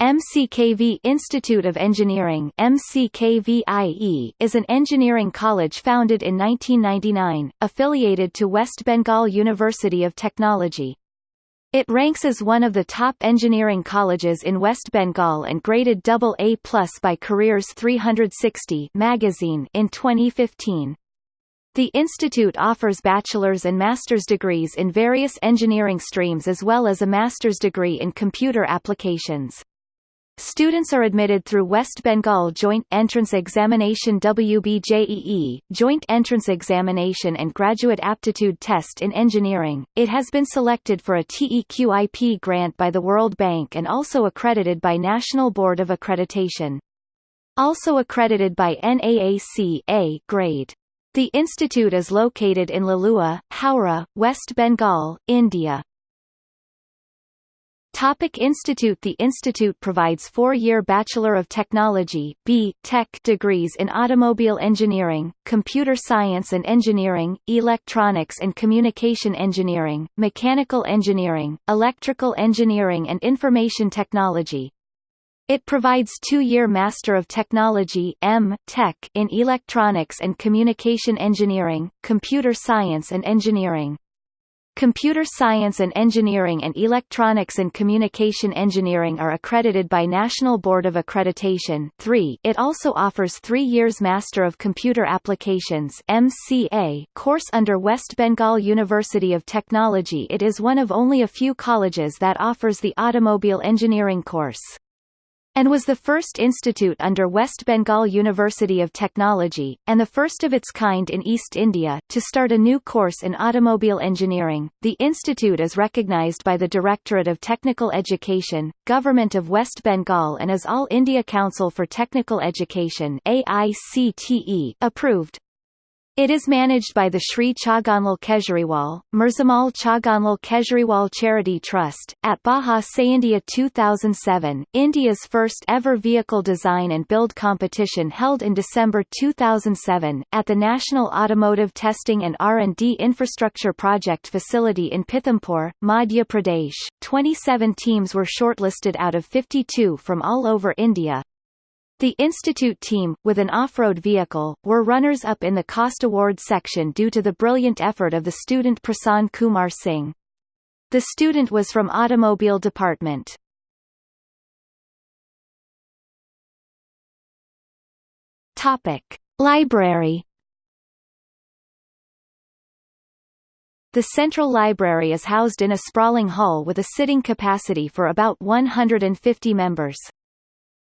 MCKV Institute of Engineering MCKVIE is an engineering college founded in 1999, affiliated to West Bengal University of Technology. It ranks as one of the top engineering colleges in West Bengal and graded AA+ by Careers 360 magazine in 2015. The institute offers bachelor's and master's degrees in various engineering streams as well as a master's degree in computer applications. Students are admitted through West Bengal Joint Entrance Examination WBJEE, Joint Entrance Examination and Graduate Aptitude Test in Engineering. It has been selected for a TEQIP grant by the World Bank and also accredited by National Board of Accreditation. Also accredited by NAAC A grade. The institute is located in Liluah, Howrah, West Bengal, India. Topic Institute The institute provides four-year Bachelor of Technology B. Tech degrees in automobile engineering, computer science and engineering, electronics and communication engineering, mechanical engineering, electrical engineering and information technology. It provides two-year Master of Technology M. Tech in electronics and communication engineering, computer science and engineering. Computer Science and Engineering and Electronics and Communication Engineering are accredited by National Board of Accreditation 3. It also offers three years Master of Computer Applications MCA course under West Bengal University of Technology It is one of only a few colleges that offers the automobile engineering course and was the first institute under West Bengal University of Technology, and the first of its kind in East India, to start a new course in automobile engineering. The institute is recognized by the Directorate of Technical Education, Government of West Bengal and is All India Council for Technical Education AICTE approved. It is managed by the Sri Chagganlal Kejriwal, Mirzamal Chagganlal Kejriwal Charity Trust. At Baja India 2007, India's first ever vehicle design and build competition held in December 2007, at the National Automotive Testing and R&D Infrastructure Project facility in Pithampur, Madhya Pradesh. 27 teams were shortlisted out of 52 from all over India, the Institute team, with an off-road vehicle, were runners-up in the Cost Award section due to the brilliant effort of the student Prasann Kumar Singh. The student was from Automobile Department. Topic. Library The Central Library is housed in a sprawling hall with a sitting capacity for about 150 members.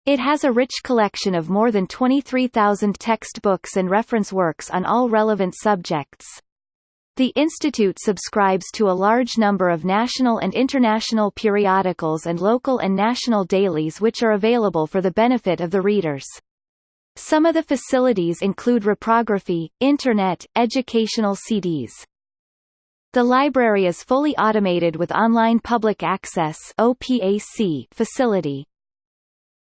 It has a rich collection of more than 23,000 textbooks and reference works on all relevant subjects. The institute subscribes to a large number of national and international periodicals and local and national dailies which are available for the benefit of the readers. Some of the facilities include reprography, internet, educational CDs. The library is fully automated with online public access OPAC facility.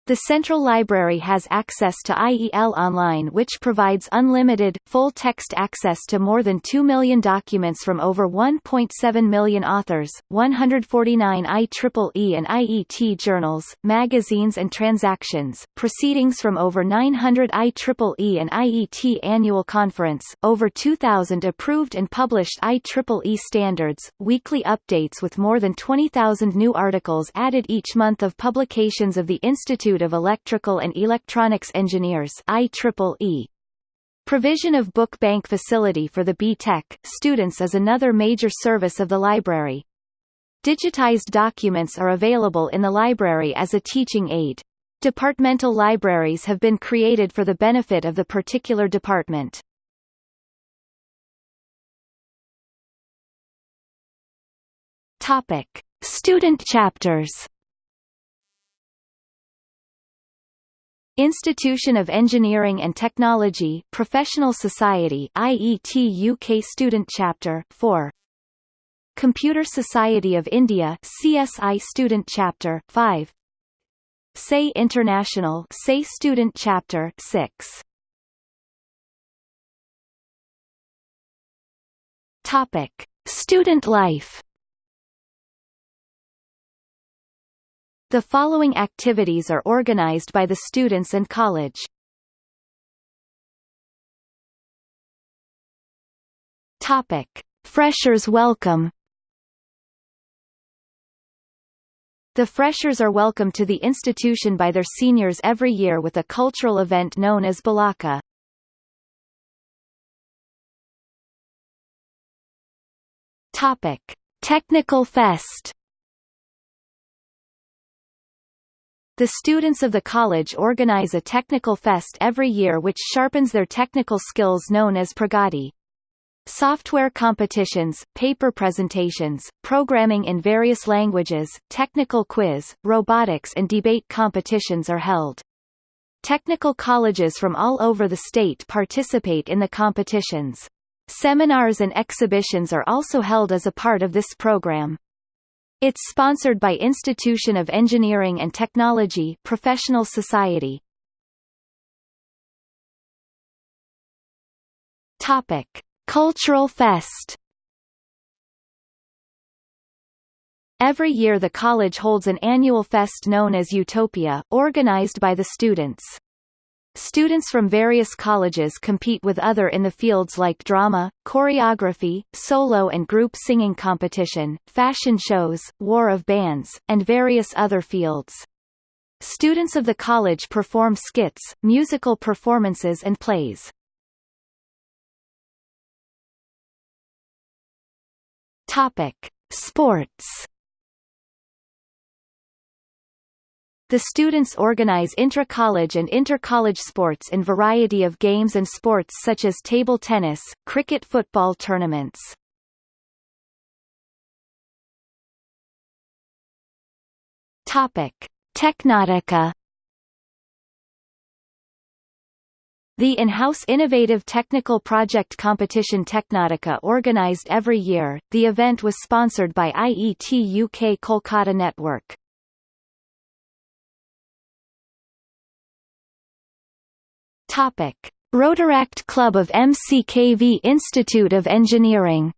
The Central Library has access to IEL Online which provides unlimited, full-text access to more than 2 million documents from over 1.7 million authors, 149 IEEE and IET journals, magazines and transactions, proceedings from over 900 IEEE and IET annual conference, over 2,000 approved and published IEEE standards, weekly updates with more than 20,000 new articles added each month of publications of the Institute Institute of Electrical and Electronics Engineers IEEE. Provision of book bank facility for the B.Tech students is another major service of the library. Digitized documents are available in the library as a teaching aid. Departmental libraries have been created for the benefit of the particular department. Topic: Student chapters. Institution of Engineering and Technology Professional Society IET UK Student Chapter 4 Computer Society of India CSI Student Chapter 5 SAE International SAE Student Chapter 6 Topic. Student life The following activities are organized by the students and college. Topic: Freshers Welcome. The freshers are welcomed to the institution by their seniors every year with a cultural event known as Balaka. Topic: Technical Fest. The students of the college organize a technical fest every year which sharpens their technical skills known as Pragati. Software competitions, paper presentations, programming in various languages, technical quiz, robotics and debate competitions are held. Technical colleges from all over the state participate in the competitions. Seminars and exhibitions are also held as a part of this program. It's sponsored by Institution of Engineering and Technology Professional Society. Topic Cultural Fest Every year the college holds an annual fest known as Utopia, organized by the students. Students from various colleges compete with other in the fields like drama, choreography, solo and group singing competition, fashion shows, war of bands, and various other fields. Students of the college perform skits, musical performances and plays. Topic: Sports. The students organize intra-college and inter-college sports in variety of games and sports such as table tennis, cricket football tournaments. Topic: Technotica The in-house Innovative Technical Project Competition Technotica organised every year, the event was sponsored by IET UK Kolkata Network. Topic. Rotaract Club of MCKV Institute of Engineering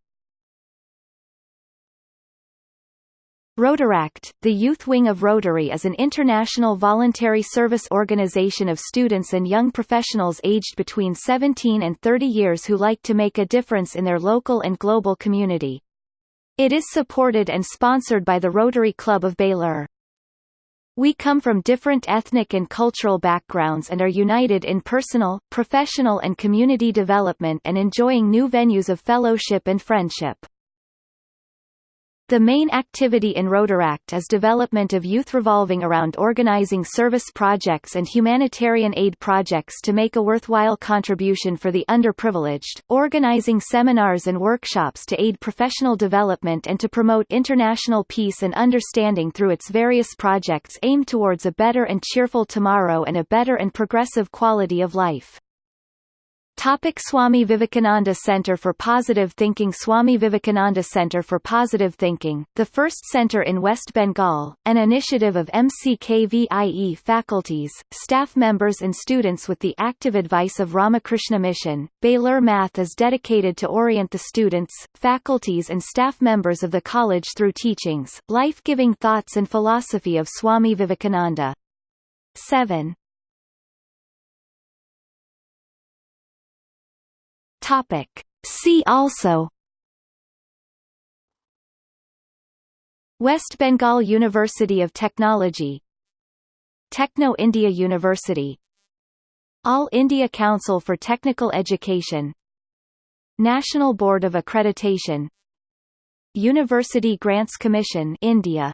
Rotaract, the youth wing of Rotary is an international voluntary service organization of students and young professionals aged between 17 and 30 years who like to make a difference in their local and global community. It is supported and sponsored by the Rotary Club of Belur. We come from different ethnic and cultural backgrounds and are united in personal, professional and community development and enjoying new venues of fellowship and friendship. The main activity in Rotaract is development of youth revolving around organizing service projects and humanitarian aid projects to make a worthwhile contribution for the underprivileged, organizing seminars and workshops to aid professional development and to promote international peace and understanding through its various projects aimed towards a better and cheerful tomorrow and a better and progressive quality of life. Topic Swami Vivekananda Center for Positive Thinking Swami Vivekananda Center for Positive Thinking, the first center in West Bengal, an initiative of MCKVIE faculties, staff members and students with the active advice of Ramakrishna Mission. Belur Math is dedicated to orient the students, faculties and staff members of the college through teachings, life-giving thoughts and philosophy of Swami Vivekananda. 7. Topic. See also West Bengal University of Technology Techno India University All India Council for Technical Education National Board of Accreditation University Grants Commission India